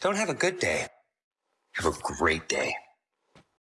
Don't have a good day. Have a great day.